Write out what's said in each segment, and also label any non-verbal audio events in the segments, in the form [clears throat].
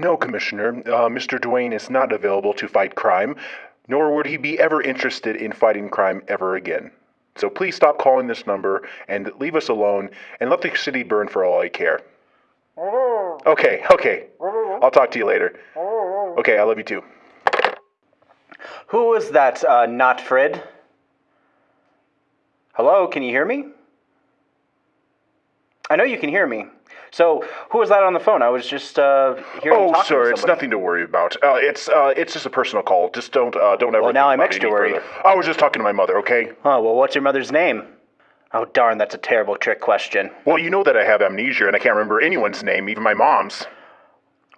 No, Commissioner. Uh, Mr. Duane is not available to fight crime, nor would he be ever interested in fighting crime ever again. So please stop calling this number and leave us alone and let the city burn for all I care. Okay, okay. I'll talk to you later. Okay, I love you too. Who was that, uh, not Fred? Hello, can you hear me? I know you can hear me. So, who was that on the phone? I was just uh, hearing Oh, talking sir, it's nothing to worry about. Uh, it's uh, it's just a personal call. Just don't uh, don't ever. Well, now I'm extra worried. further. I was just talking to my mother. Okay. Oh, well, what's your mother's name? Oh, darn, that's a terrible trick question. Well, you know that I have amnesia and I can't remember anyone's name, even my mom's.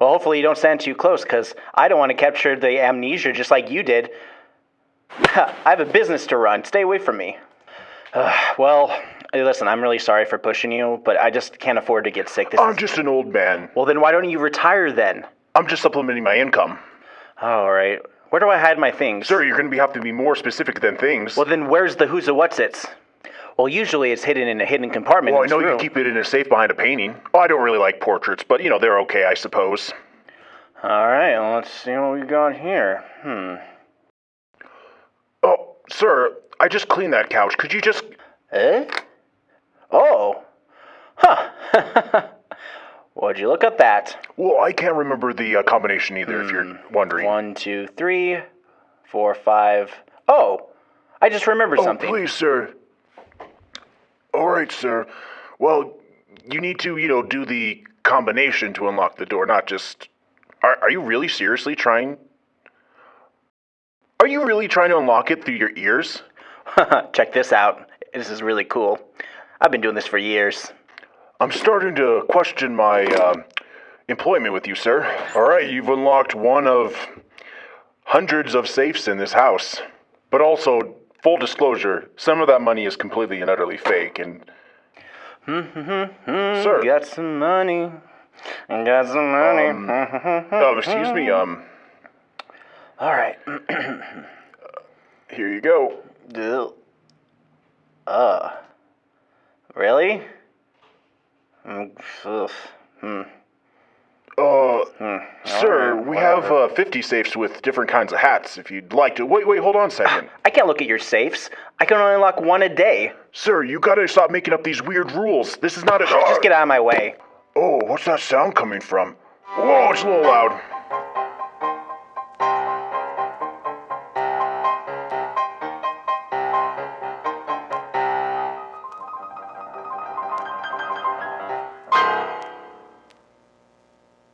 Well, hopefully you don't stand too close, because I don't want to capture the amnesia just like you did. [laughs] I have a business to run. Stay away from me. Uh, [sighs] well, listen, I'm really sorry for pushing you, but I just can't afford to get sick. This I'm is... just an old man. Well, then why don't you retire then? I'm just supplementing my income. All right. Where do I hide my things? Sir, you're going to be, have to be more specific than things. Well, then where's the who's a what's its? Well, usually it's hidden in a hidden compartment. Well, I know this you room. keep it in a safe behind a painting. Oh, I don't really like portraits, but you know they're okay, I suppose. All right, well, let's see what we got here. Hmm. Oh, sir, I just cleaned that couch. Could you just? Eh? Oh. Huh. [laughs] Would you look at that? Well, I can't remember the uh, combination either. If you're wondering. One, two, three, four, five. Oh, I just remembered oh, something. please, sir. All right, sir. Well, you need to, you know, do the combination to unlock the door, not just. Are, are you really seriously trying? Are you really trying to unlock it through your ears? [laughs] Check this out. This is really cool. I've been doing this for years. I'm starting to question my um employment with you, sir. All right, you've unlocked one of hundreds of safes in this house. But also, full disclosure, some of that money is completely and utterly fake. And, sir, Got some money. Got some money. oh, excuse me, um, All right. [clears throat] here you go. Uh. Really? Mm, ugh. Hmm. Uh, sir, Alright, we have uh, 50 safes with different kinds of hats if you'd like to. Wait, wait, hold on a second. I can't look at your safes. I can only unlock one a day. sir, you gotta stop making up these weird rules. This is not a. Just get out of my way. Oh, what's that sound coming from? Whoa, it's a little loud.